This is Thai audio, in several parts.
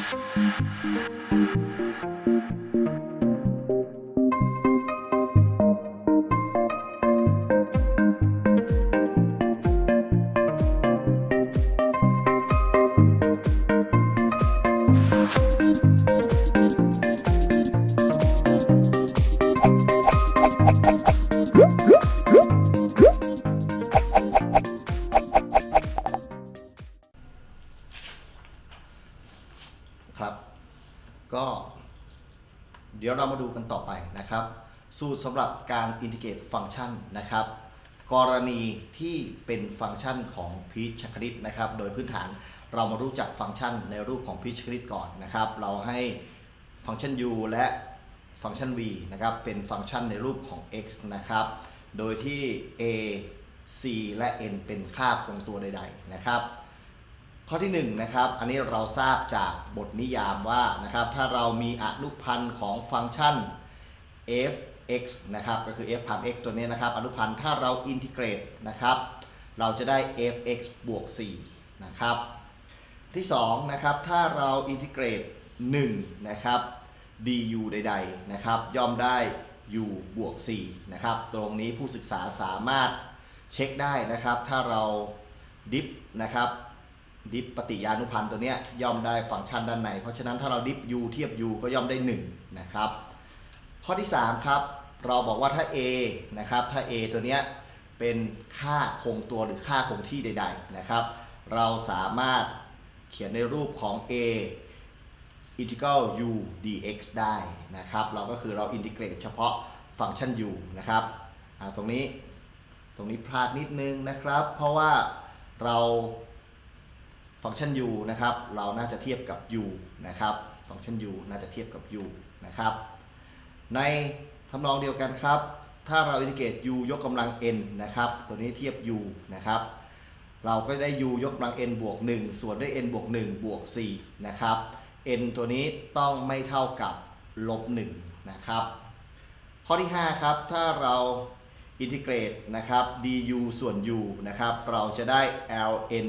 Thank you. สูตรสำหรับการอินทิเกรตฟังก์ชันนะครับ กรณีที่เป็นฟังก์ชันของพีชคณิตนะครับ โดยพื้นฐานเรามารู้จักฟังก์ชันในรูปของพีชคณิตก่อนนะครับ เราให้ฟังก์ชัน u และฟังก์ชัน v นะครับ เป็นฟังก์ชันในรูปของ x นะครับ โดยที่ a c และ n เป็นค่าคงตัวใด ๆ นะครับ ข้อที่1นะครับ อันนี้เราทราบจากบทนิยามว่านะครับ ถ้าเรามีอนุพันธ์ของฟังก์ชัน f x นะครับก็คือ f prime x ตัวนี้นะครับอนุพันธ์ถ้าเราอินทิเกรตนะครับเราจะได้ f(x) บวก4นะครับที่2นะครับถ้าเราอินทิเกรต1นะครับ du ใดๆนะครับย่อมได้ u บวก4นะครับตรงนี้ผู้ศึกษาสามารถเช็คได้นะครับ ถ้าเรา diff นะครับ diff ปฏิยานุพันธ์ตัวเนี้ยย่อมได้ฟังก์ชันด้านใน เพราะฉะนั้นถ้าเราดิฟ u เทียบ u ก็ย่อมได้1นะครับข้อที่ 3 ครับ เราบอกว่าถ้า a นะครับถ้า a ตัวเนี้ยเป็นค่าคงตัวหรือค่าคงที่ใด ๆนะครับ เราสามารถเขียนในรูปของ a integral u dx ได้นะครับ เราก็คือเราอินทิเกรตเฉพาะฟังก์ชัน u นะครับอ่าตรงนี้ตรงนี้พลาดนิดนึงนะครับ เพราะว่าเราฟังก์ชัน u นะครับ เราน่าจะเทียบกับ u นะครับ ฟังก์ชัน u น่าจะเทียบกับ u นะครับ ใน ทำนองเดียวกันครับ ถ้าเราอินทิเกรต u ยกกำลัง n นะครับ ตัวนี้เทียบ u นะครับ เราก็ได้ u ยกกำลัง n บวก 1 ส่วนด้วย n บวก 1 บวก 4 นะครับ n ตัวนี้ต้องไม่เท่ากับลบ 1 นะครับ ข้อที่ 5 ครับ ถ้าเราอินทิเกรตนะครับ du ส่วน u นะครับ เราจะได้ ln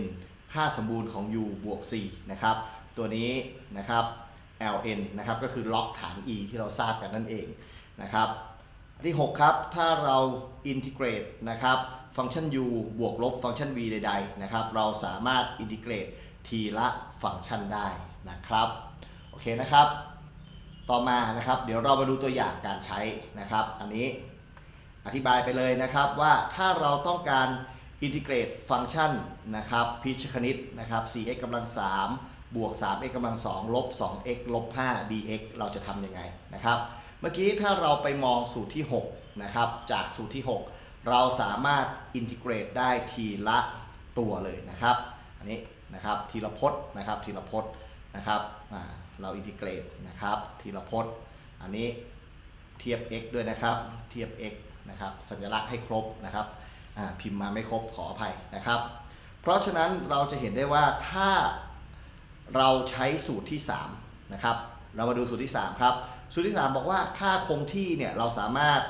ค่าสมบูรณ์ของ u บวก 4 นะครับ ตัวนี้นะครับ ln นะครับ ก็คือล็อกฐาน e ที่เราทราบกันนั่นเอง นะครับอันที่ 6 ครับ ถ้าเราอินทิเกรตนะครับฟังก์ชัน u บวกลบฟังก์ชัน v ใดๆนะครับเราสามารถอินทิเกรตทีละฟังก์ชันได้นะครับโอเคนะครับ ต่อมานะครับเดี๋ยวเรามาดูตัวอย่างการใช้นะครับ อันนี้อธิบายไปเลยนะครับว่าถ้าเราต้องการอินทิเกรตฟังก์ชันนะครับพิชคณิตนะครับ 4x กำลัง3บวก 3x กำลัง2ลบ 2x ลบ 5 dx เราจะทำยังไงนะครับ เมื่อกี้ถ้าเราไปมองสูตรที่ 6 นะครับ จากสูตรที่ 6 เราสามารถอินทิเกรตได้ทีละตัวเลยนะครับ อันนี้นะครับทีละพจน์นะครับทีละพจน์นะครับเราอินทิเกรตนะครับทีละพจน์ อันนี้เทียบ x ด้วยนะครับ เทียบ x นะครับสัญลักษณ์ให้ครบนะครับพิมพ์มาไม่ครบขออภัยนะครับ เพราะฉะนั้นเราจะเห็นได้ว่าถ้าเราใช้สูตรที่3นะครับเรามาดูสูตรที่ 3 ครับ สูตรที่ 3 บอกว่าค่าคงที่เนี่ยเราสามารถ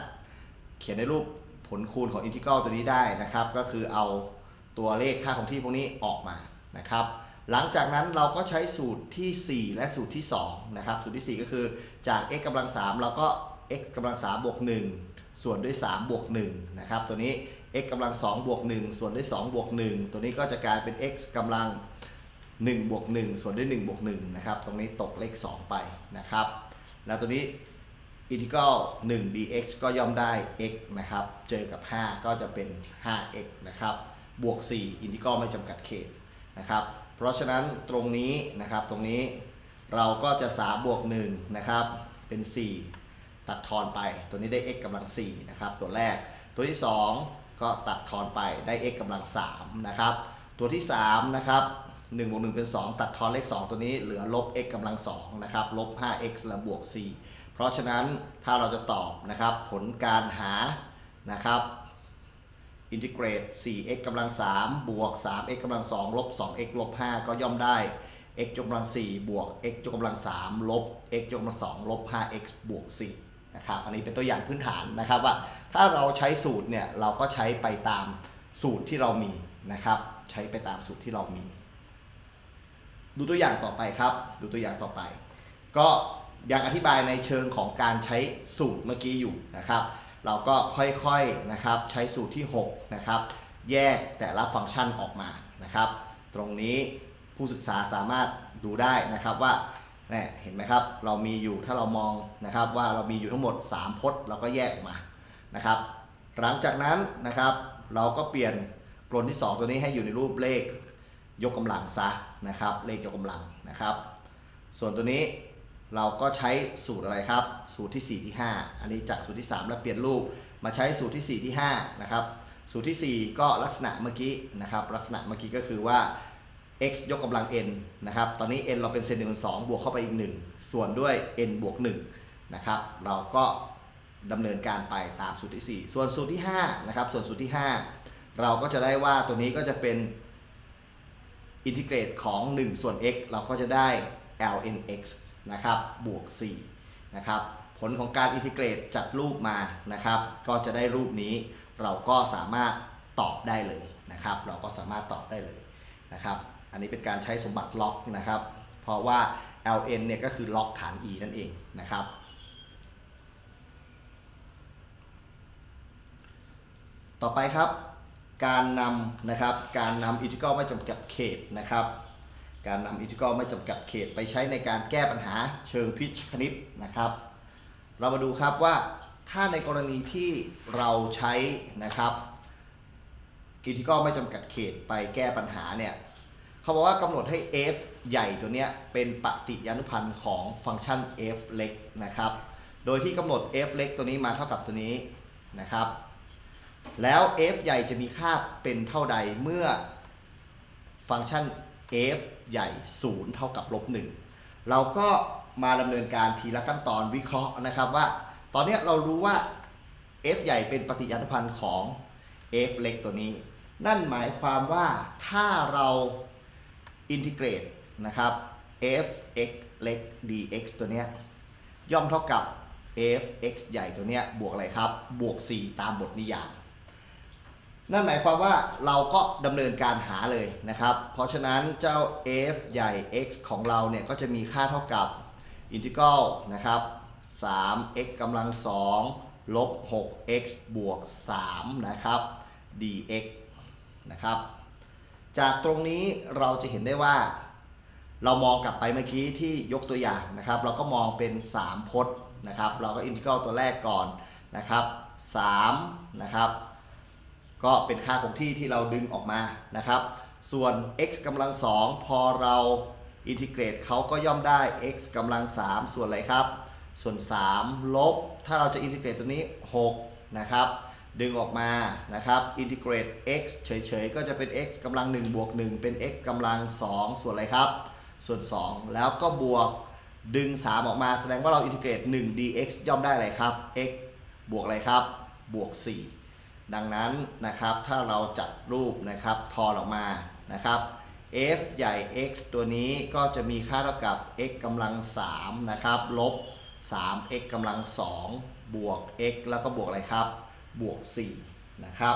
เขียนในรูปผลคูณของอินทิกรัลตัวนี้ได้นะครับ ก็คือเอาตัวเลขค่าคงที่พวกนี้ออกมานะครับ หลังจากนั้นเราก็ใช้สูตรทีสี่4 และสูตรที่2นะครับสูตรที่ 4 ก็คือจาก x กำลัง3เราก็ x กำลัง3บวก1ส่วนด้วย3บวก1นะครับตัวนี้ x กำลัง2บวก1ส่วนด้วย2บวก1ตัวนี้ก็จะกลายเป็น x กำลัง1บวก1ส่วนด้วย1บวก1นะครับตรงนี้ตกเลข 2 ไปนะครับ แล้วตัวนี้อินทิกรัล1 dx ก็ย่อมได้ x นะครับ เจอกับ 5 ก็จะเป็น 5x นะครับ บวก 4 อินทิกรัลไม่จำกัดเขตนะครับ เพราะฉะนั้นตรงนี้นะครับ ตรงนี้เราก็จะ3บวก1นะครับ เป็น 4 ตัดทอนไป ตัวนี้ได้ x กำลัง 4 นะครับ ตัวแรก ตัวที่ 2 ก็ตัดทอนไปได้ x กำลัง3นะครับ ตัวที่ 3 นะครับ 1บวก1เป็น 2 ตัดทอนเลข 2 ตัวนี้เหลือลบ x กำลัง2นะครับลบ 5x และบวก 4 เพราะฉะนั้นถ้าเราจะตอบนะครับผลการหานะครับอินทิเกรต 4x กำลัง 3 บวก 3x กำลัง 2 ลบ 2x ลบ 5 ก็ย่อมได้ x ยกกำลัง 4 บวก x ยกกำลัง 3 ลบ x ยกกำลัง 2 ลบ 5x บวก 4 นะครับ อันนี้เป็นตัวอย่างพื้นฐานนะครับว่า ถ้าเราใช้สูตรเนี่ย เราก็ใช้ไปตามสูตรที่เรามีนะครับ ใช้ไปตามสูตรที่เรามี ดูตัวอย่างต่อไปครับ ดูตัวอย่างต่อไป ก็ยังอธิบายในเชิงของการใช้สูตรเมื่อกี้อยู่นะครับ เราก็ค่อยๆนะครับใช้สูตรที่6นะครับแยกแต่ละฟังก์ชันออกมานะครับ ตรงนี้ผู้ศึกษาสามารถดูได้นะครับว่าเนี่ยเห็นไหมครับ เรามีอยู่ถ้าเรามองนะครับว่าเรามีอยู่ทั้งหมด 3พจน์เราก็แยกออกมานะครับ หลังจากนั้นนะครับ เราก็เปลี่ยนกลนที่ 2 ตัวนี้ให้อยู่ในรูปเลข ยกกำลังซะนะครับ เลขยกกำลังนะครับ ส่วนตัวนี้เราก็ใช้สูตรอะไรครับ สูตรที่ 4 ที่ 5 อันนี้จากสูตรที่ 3 แล้วเปลี่ยนรูปมาใช้สูตรที่ 4 ที่5นะครับสูตรที่ 4 ก็ลักษณะเมื่อกี้นะครับ ลักษณะเมื่อกี้ก็คือว่า x ยกกำลัง n นะครับ ตอนนี้ n เราเป็นเซนหนึ่งสองบวกเข้าไปอีก 1 ส่วนด้วย n บวก1นะครับ เราก็ดำเนินการไปตามสูตรที่ 4 ส่วนสูตรที่5นะครับ ส่วนสูตรที่ 5 เราก็จะได้ว่าตัวนี้ก็จะเป็น อินทิเกรตของ 1 ส่วน x เราก็จะได้ lnx นะครับบวก4นะครับผลของการอินทิเกรตจัดรูปมานะครับ ก็จะได้รูปนี้เราก็สามารถตอบได้เลยนะครับ เราก็สามารถตอบได้เลยนะครับ อันนี้เป็นการใช้สมบัติ log นะครับ เพราะว่า ln เนี่ยก็คือล็อกฐาน e นั่นเองนะครับต่อไปครับ การนำนะครับการนำอินทิกรัลไม่จำกัดเขตนะครับ การนำอินทิกรัลไม่จำกัดเขตไปใช้ในการแก้ปัญหาเชิงพิชคณิตนะครับ เรามาดูครับว่าถ้าในกรณีที่เราใช้นะครับอินทิกรัลไม่จำกัดเขตไปแก้ปัญหาเนี่ยเขาบอกว่ากำหนดให้ f ใหญ่ตัวเนี้ยเป็นปฏิยานุพันธ์ของฟังก์ชัน f เล็กนะครับ โดยที่กำหนด f เล็กตัวนี้มาเท่ากับตัวนี้นะครับ แล้ว f ใหญ่จะมีค่าเป็นเท่าใดเมื่อฟังก์ชัน f ใหญ่ 0 เท่ากับลบ1เราก็มาดำเนินการทีละขั้นตอนวิเคราะห์นะครับว่า ตอนนี้เรารู้ว่า f ใหญ่เป็นปฏิญาณพันธ์ของ f เล็กตัวนี้ นั่นหมายความว่าถ้าเราอินทิเกรตนะครับ f x เล็ก dx ตัวเนี้ยย่อมเท่ากับ f x ใหญ่ตัวเนี้ยบวกอะไรครับ บวก 4 ตามบทนิยาม นั่นหมายความว่าเราก็ดำเนินการหาเลยนะครับ เพราะฉะนั้นเจ้า f ใหญ่ x ของเราเนี่ยก็จะมีค่าเท่ากับอินทิกรัลนะครับ 3x กำลัง2ลบ 6x บวก3นะครับ dx นะครับ จากตรงนี้เราจะเห็นได้ว่า เรามองกลับไปเมื่อกี้ที่ยกตัวอย่างนะครับ เราก็มองเป็น 3 พจน์นะครับ เราก็อินทิกรัลตัวแรกก่อนนะครับ3นะครับ ก็เป็นค่าคงที่ที่เราดึงออกมานะครับ ส่วน x กำลัง2พอเราอินทิเกรตเขาก็ย่อมได้ x กำลัง3ส่วนอะไรครับ ส่วน 3 ลบ ถ้าเราจะอินทิเกรตตัวนี้ 6 นะครับ ดึงออกมานะครับอินทิเกรต x เฉยๆ ก็จะเป็น x กำลัง1บวก1เป็น x กำลัง2ส่วนอะไรครับ ส่วน 2 แล้วก็บวกดึง 3 ออกมาแสดงว่าเราอินทิเกรต 1 dx ย่อมได้อะไรครับ x บวกอะไรครับ บวก 4 ดังนั้นนะครับถ้าเราจัดรูปนะครับทอนออกมานะครับ f ใหญ่ x ตัวนี้ก็จะมีค่าเท่ากับ x กำลัง3นะครับลบ 3x กำลัง2บวก x แล้วก็บวกอะไรครับ บวก4นะครับ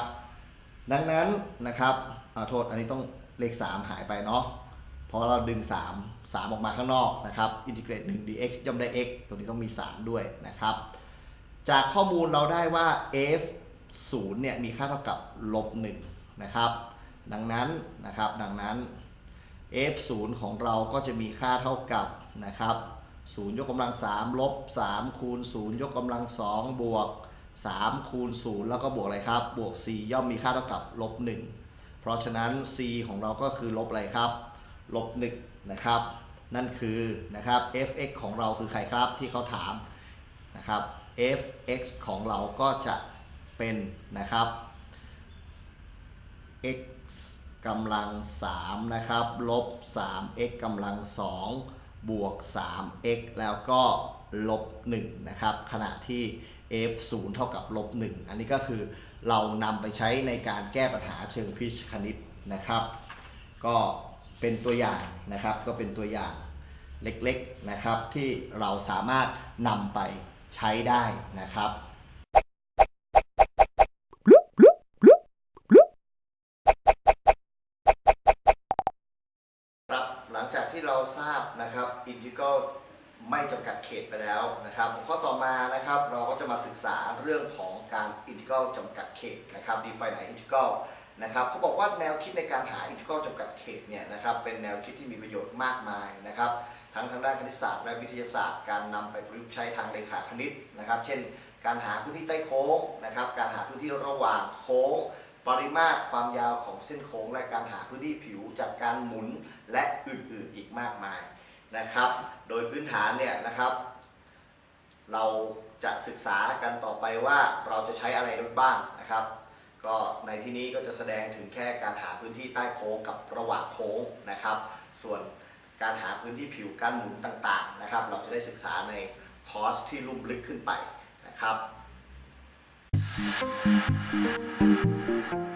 ดังนั้นนะครับอโทษอันนี้ต้องเลข 3 หายไปเนาะเพราะเราดึง 3 3 ออกมาข้างนอกนะครับอินทิเกรต1 dx ย่อมได้ x ตัวนี้ต้องมี 3 ด้วยนะครับ จากข้อมูลเราได้ว่า f 0เนี่ยมีค่าเท่ากับลบ1นะครับ ดังนั้นนะครับดังนั้น f 0ของเราก็จะมีค่าเท่ากับนะครับ0ยกกำลัง3ลบ3คูณ0ยกกำลัง2บวก3คูณ0แล้วก็บวกอะไรครับ บวก c ย่อมมีค่าเท่ากับลบ1เพราะฉะนั้น c ของเราก็คือลบอะไรครับ ลบ1นะครับ นั่นคือนะครับ fx ของเราคือใครครับที่เขาถามนะครับ fx ของเราก็จะ เป็นนะครับ x กำลัง 3 นะครับลบ 3x กำลัง 2 บวก 3x แล้วก็ลบ 1 นะครับ ขณะที่ f 0 เท่ากับลบ 1 อันนี้ก็คือเรานำไปใช้ในการแก้ปัญหาเชิงพิชคณิตนะครับ ก็เป็นตัวอย่างนะครับ ก็เป็นตัวอย่างเล็กๆนะครับ ที่เราสามารถนำไปใช้ได้นะครับ ครับหลังจากที่เรา integral ไม่จำกัดเขตไปแล้วนะครับข้อต่อมานะครับเราก็จะมาศึกษาเรื่องของการ integral จำกัดเขตนะครับ define integral นะครับเขาบอกว่าแนวคิดในการหา integral จำกัดเขตเนี่ยนะครับเป็นแนวคิดที่มีประโยชน์มากมายนะครับทั้งทางด้านคณิตศาสตร์และวิทยาศาสตร์การนำไปประยุกต์ใช้ทางเลขาคณิตนะครับ เช่น การหาพื้นที่ใต้โค้งนะครับการหาพื้นที่ระหว่างโค้ง ปริมาตรความยาวของเส้นโค้งและการหาพื้นที่ผิวจากการหมุนและอื่นๆอีกมากมายนะครับ โดยพื้นฐานเนี่ยนะครับ เราจะศึกษากันต่อไปว่าเราจะใช้อะไรบ้างนะครับ ก็ในที่นี้ก็จะแสดงถึงแค่การหาพื้นที่ใต้โค้งกับระหว่างโค้งนะครับ ส่วนการหาพื้นที่ผิวการหมุนต่างๆนะครับ เราจะได้ศึกษาในคอร์สที่ลุ่มลึกขึ้นไปนะครับ Thank you.